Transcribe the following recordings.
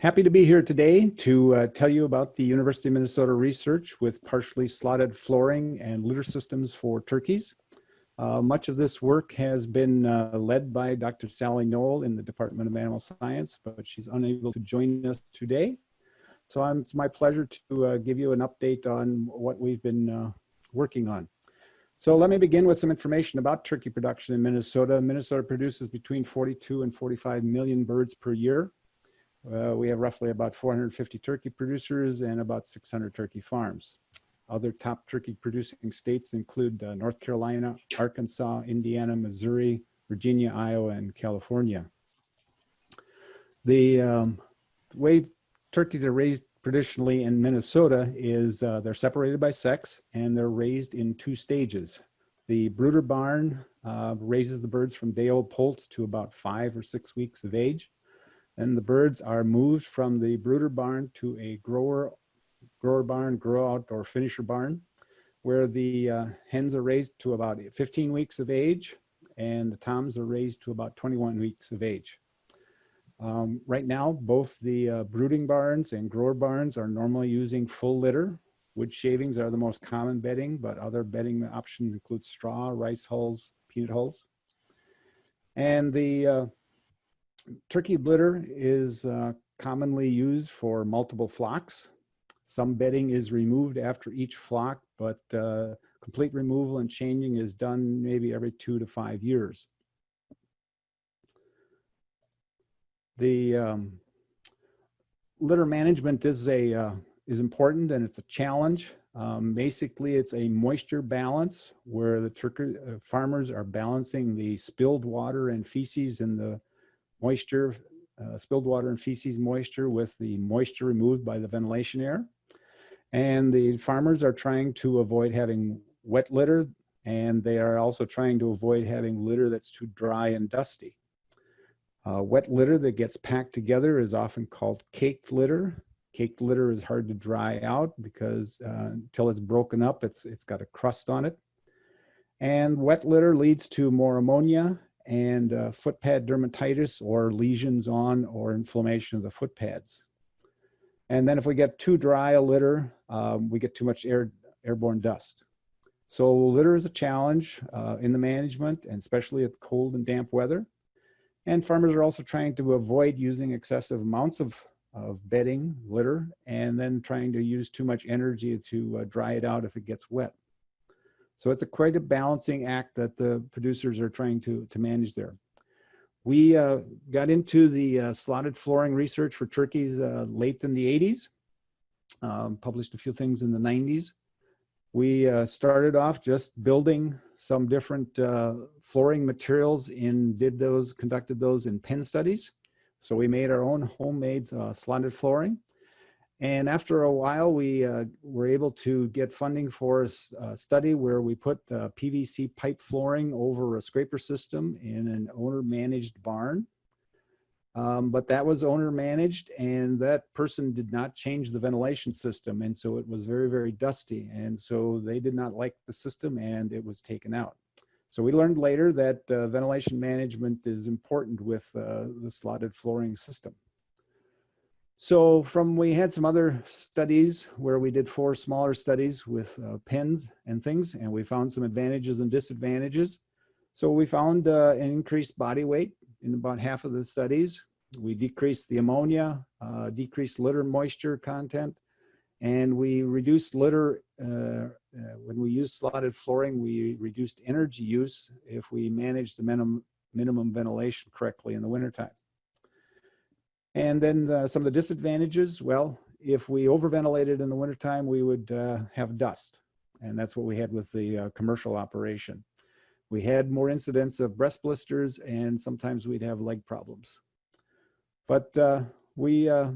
Happy to be here today to uh, tell you about the University of Minnesota research with partially slotted flooring and litter systems for turkeys. Uh, much of this work has been uh, led by Dr. Sally Noll in the Department of Animal Science, but she's unable to join us today. So I'm, it's my pleasure to uh, give you an update on what we've been uh, working on. So let me begin with some information about turkey production in Minnesota. Minnesota produces between 42 and 45 million birds per year. Uh, we have roughly about 450 turkey producers and about 600 turkey farms. Other top turkey producing states include uh, North Carolina, Arkansas, Indiana, Missouri, Virginia, Iowa, and California. The um, way turkeys are raised traditionally in Minnesota is uh, they're separated by sex and they're raised in two stages. The brooder barn uh, raises the birds from day old poults to about five or six weeks of age. Then the birds are moved from the brooder barn to a grower, grower barn, grow out or finisher barn, where the uh, hens are raised to about 15 weeks of age and the toms are raised to about 21 weeks of age. Um, right now, both the uh, brooding barns and grower barns are normally using full litter. Wood shavings are the most common bedding, but other bedding options include straw, rice hulls, peanut hulls. And the uh, turkey litter is uh, commonly used for multiple flocks. Some bedding is removed after each flock, but uh, complete removal and changing is done maybe every two to five years. The um, litter management is a uh, is important and it's a challenge. Um, basically, it's a moisture balance where the turkey uh, farmers are balancing the spilled water and feces in the moisture, uh, spilled water and feces moisture with the moisture removed by the ventilation air. And the farmers are trying to avoid having wet litter and they are also trying to avoid having litter that's too dry and dusty. Uh, wet litter that gets packed together is often called caked litter. Caked litter is hard to dry out because uh, until it's broken up, it's, it's got a crust on it. And wet litter leads to more ammonia and uh, foot pad dermatitis or lesions on or inflammation of the foot pads. And then if we get too dry a litter, um, we get too much air, airborne dust. So litter is a challenge uh, in the management and especially at cold and damp weather. And farmers are also trying to avoid using excessive amounts of, of bedding, litter, and then trying to use too much energy to uh, dry it out if it gets wet. So it's a quite a balancing act that the producers are trying to, to manage there. We uh, got into the uh, slotted flooring research for turkeys uh, late in the 80s, um, published a few things in the 90s. We uh, started off just building some different uh, flooring materials and did those, conducted those in pen studies. So we made our own homemade uh, slotted flooring. And after a while, we uh, were able to get funding for a study where we put uh, PVC pipe flooring over a scraper system in an owner managed barn. Um, but that was owner managed and that person did not change the ventilation system. And so it was very, very dusty. And so they did not like the system and it was taken out. So we learned later that uh, ventilation management is important with uh, the slotted flooring system. So from we had some other studies where we did four smaller studies with uh, pens and things, and we found some advantages and disadvantages. So we found uh, an increased body weight in about half of the studies. We decreased the ammonia, uh, decreased litter moisture content, and we reduced litter, uh, uh, when we used slotted flooring, we reduced energy use if we managed the minimum, minimum ventilation correctly in the wintertime. And then uh, some of the disadvantages, well, if we overventilated in the wintertime, we would uh, have dust. And that's what we had with the uh, commercial operation. We had more incidents of breast blisters and sometimes we'd have leg problems. But uh, we uh,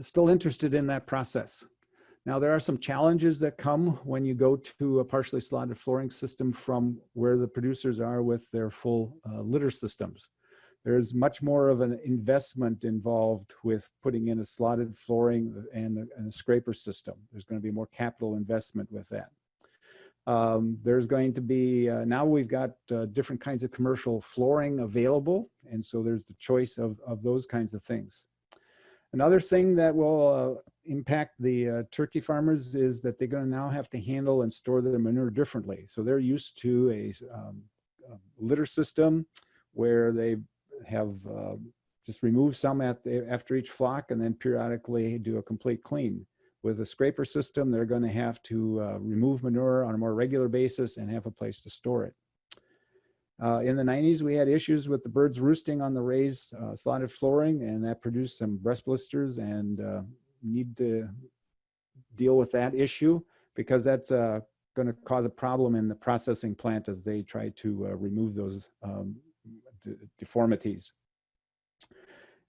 still interested in that process. Now there are some challenges that come when you go to a partially slotted flooring system from where the producers are with their full uh, litter systems there's much more of an investment involved with putting in a slotted flooring and a, and a scraper system. There's going to be more capital investment with that. Um, there's going to be, uh, now we've got uh, different kinds of commercial flooring available. And so there's the choice of, of those kinds of things. Another thing that will uh, impact the uh, turkey farmers is that they're going to now have to handle and store their manure differently. So they're used to a, um, a litter system where they have uh, just remove some at the, after each flock and then periodically do a complete clean. With a scraper system, they're going to have to uh, remove manure on a more regular basis and have a place to store it. Uh, in the 90s, we had issues with the birds roosting on the raised uh, slotted flooring, and that produced some breast blisters and uh, need to deal with that issue because that's uh, going to cause a problem in the processing plant as they try to uh, remove those um, deformities.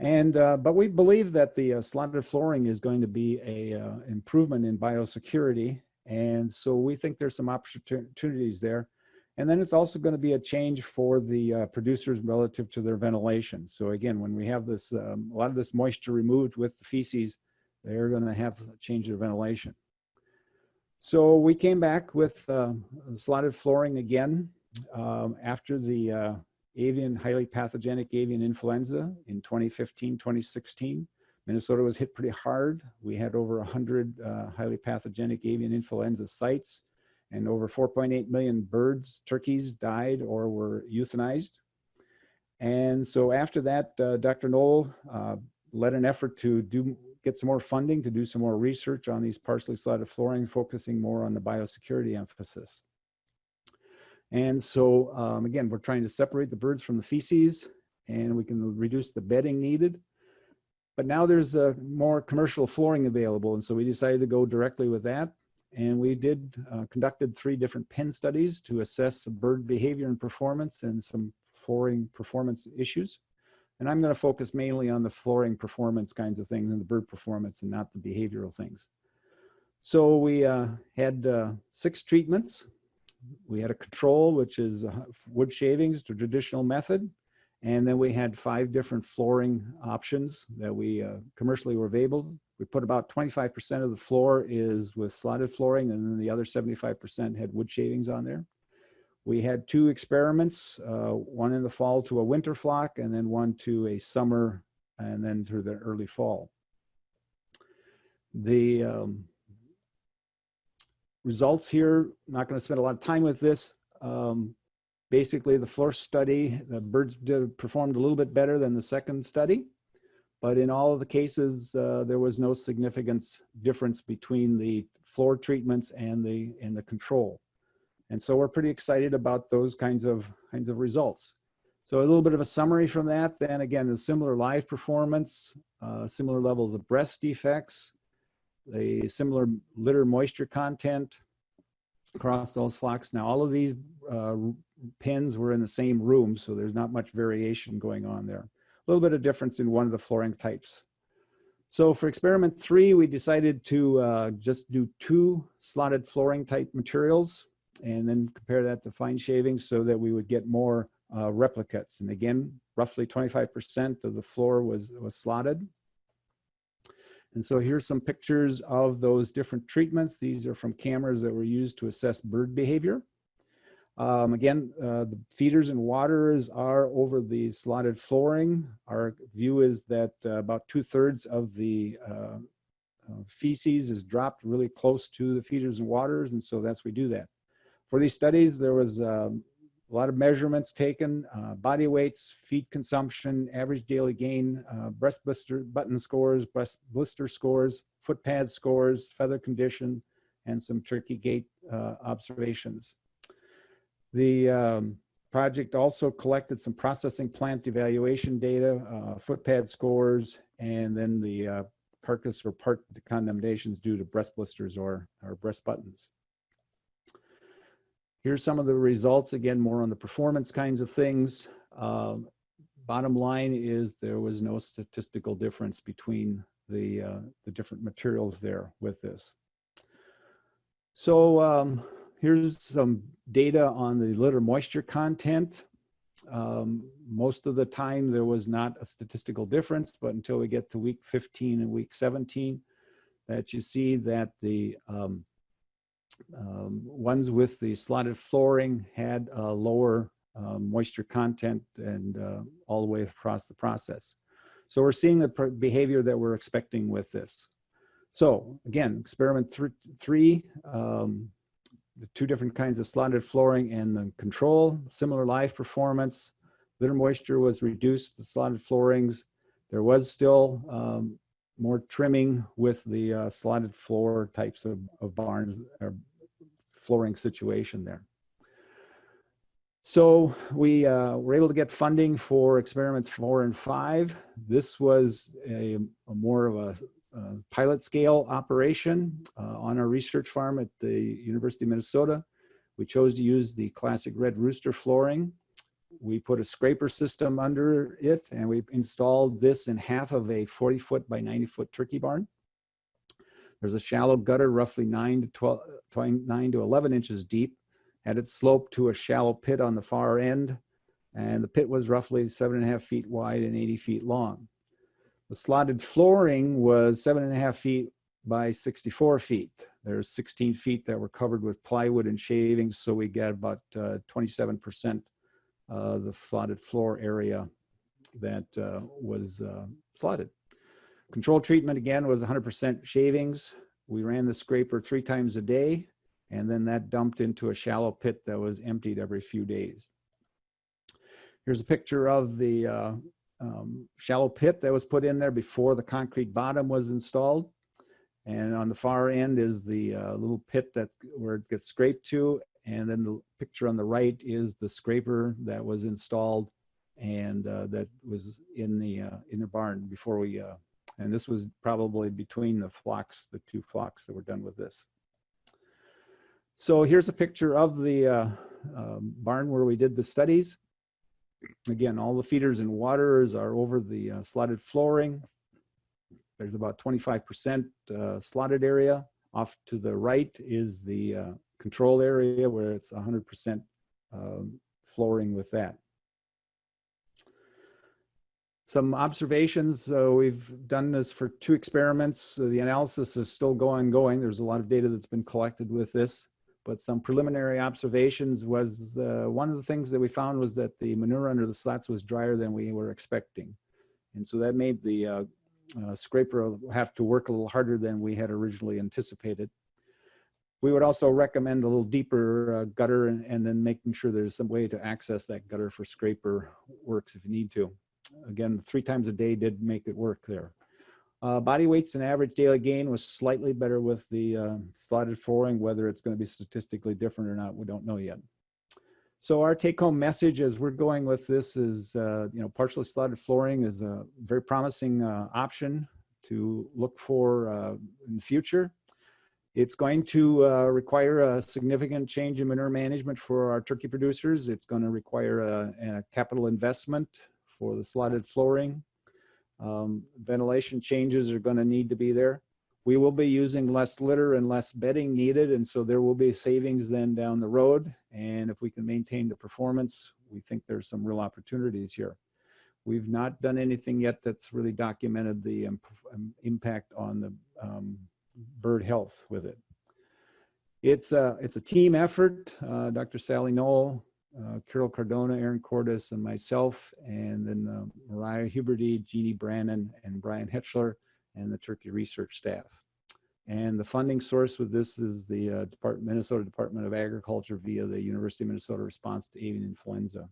And, uh, but we believe that the uh, slotted flooring is going to be a uh, improvement in biosecurity. And so we think there's some opportunities there. And then it's also going to be a change for the uh, producers relative to their ventilation. So again, when we have this, um, a lot of this moisture removed with the feces, they're going to have to change their ventilation. So we came back with uh, slotted flooring again um, after the uh, avian, highly pathogenic avian influenza in 2015, 2016. Minnesota was hit pretty hard. We had over 100 uh, highly pathogenic avian influenza sites and over 4.8 million birds, turkeys died or were euthanized. And so after that, uh, Dr. Noll uh, led an effort to do get some more funding to do some more research on these partially slotted flooring, focusing more on the biosecurity emphasis. And so um, again, we're trying to separate the birds from the feces and we can reduce the bedding needed. But now there's uh, more commercial flooring available. And so we decided to go directly with that. And we did uh, conducted three different pen studies to assess bird behavior and performance and some flooring performance issues. And I'm gonna focus mainly on the flooring performance kinds of things and the bird performance and not the behavioral things. So we uh, had uh, six treatments we had a control, which is wood shavings, the traditional method. And then we had five different flooring options that we uh, commercially were available. We put about 25% of the floor is with slotted flooring and then the other 75% had wood shavings on there. We had two experiments, uh, one in the fall to a winter flock and then one to a summer and then to the early fall. The um, results here, not going to spend a lot of time with this. Um, basically, the first study, the birds performed a little bit better than the second study. But in all of the cases, uh, there was no significant difference between the floor treatments and the, and the control. And so we're pretty excited about those kinds of, kinds of results. So a little bit of a summary from that, then again, the similar live performance, uh, similar levels of breast defects, a similar litter moisture content across those flocks. Now, all of these uh, pens were in the same room, so there's not much variation going on there. A little bit of difference in one of the flooring types. So for experiment three, we decided to uh, just do two slotted flooring type materials and then compare that to fine shavings so that we would get more uh, replicates. And again, roughly 25% of the floor was, was slotted. And so here's some pictures of those different treatments. These are from cameras that were used to assess bird behavior. Um, again, uh, the feeders and waters are over the slotted flooring. Our view is that uh, about two thirds of the uh, uh feces is dropped really close to the feeders and waters. And so that's we do that. For these studies, there was um, a lot of measurements taken, uh, body weights, feed consumption, average daily gain, uh, breast blister button scores, breast blister scores, foot pad scores, feather condition, and some turkey gait uh, observations. The um, project also collected some processing plant evaluation data, uh, foot pad scores, and then the uh, carcass or part condemnations due to breast blisters or, or breast buttons. Here's some of the results, again, more on the performance kinds of things. Um, bottom line is there was no statistical difference between the, uh, the different materials there with this. So um, here's some data on the litter moisture content. Um, most of the time there was not a statistical difference, but until we get to week 15 and week 17, that you see that the um, um, ones with the slotted flooring had a lower um, moisture content and uh, all the way across the process. So we're seeing the behavior that we're expecting with this. So again, experiment th three, um, the two different kinds of slotted flooring and the control, similar live performance. Litter moisture was reduced, the slotted floorings. There was still um, more trimming with the uh, slotted floor types of, of barns or flooring situation there. So we uh, were able to get funding for experiments four and five. This was a, a more of a, a, pilot scale operation uh, on our research farm at the University of Minnesota. We chose to use the classic red rooster flooring. We put a scraper system under it and we installed this in half of a 40 foot by 90 foot turkey barn. There's a shallow gutter, roughly nine to 12, 9 to 11 inches deep and it sloped to a shallow pit on the far end, and the pit was roughly seven and a half feet wide and 80 feet long. The slotted flooring was seven and a half feet by 64 feet. There's 16 feet that were covered with plywood and shavings, so we get about 27% uh, uh, the slotted floor area that uh, was uh, slotted. Control treatment again was 100% shavings. We ran the scraper three times a day and then that dumped into a shallow pit that was emptied every few days. Here's a picture of the uh, um, shallow pit that was put in there before the concrete bottom was installed. And on the far end is the uh, little pit that where it gets scraped to. And then the picture on the right is the scraper that was installed and uh, that was in the uh, in the barn before we. Uh, and this was probably between the flocks, the two flocks that were done with this. So here's a picture of the uh, um, barn where we did the studies. Again, all the feeders and waters are over the uh, slotted flooring. There's about 25% uh, slotted area. Off to the right is the control area where it's 100% um, flooring with that. Some observations, uh, we've done this for two experiments. The analysis is still going, going. There's a lot of data that's been collected with this but some preliminary observations was uh, one of the things that we found was that the manure under the slats was drier than we were expecting. And so that made the uh, uh, scraper have to work a little harder than we had originally anticipated. We would also recommend a little deeper uh, gutter and, and, then making sure there's some way to access that gutter for scraper works if you need to. Again, three times a day did make it work there. Uh, body weights and average daily gain was slightly better with the uh, slotted flooring. Whether it's going to be statistically different or not, we don't know yet. So our take-home message as we're going with this is, uh, you know, partially slotted flooring is a very promising uh, option to look for uh, in the future. It's going to uh, require a significant change in manure management for our turkey producers. It's going to require a, a capital investment for the slotted flooring um, ventilation changes are going to need to be there. We will be using less litter and less bedding needed, and so there will be savings then down the road. And if we can maintain the performance, we think there's some real opportunities here. We've not done anything yet that's really documented the um, impact on the um, bird health with it. It's a, it's a team effort. Uh, Dr. Sally Noll, uh, Carol Cardona, Aaron Cordes, and myself, and then uh, Mariah Huberty, Jeannie Brannon, and Brian Hetchler, and the Turkey research staff. And the funding source with this is the uh, Department, Minnesota Department of Agriculture via the University of Minnesota Response to Avian Influenza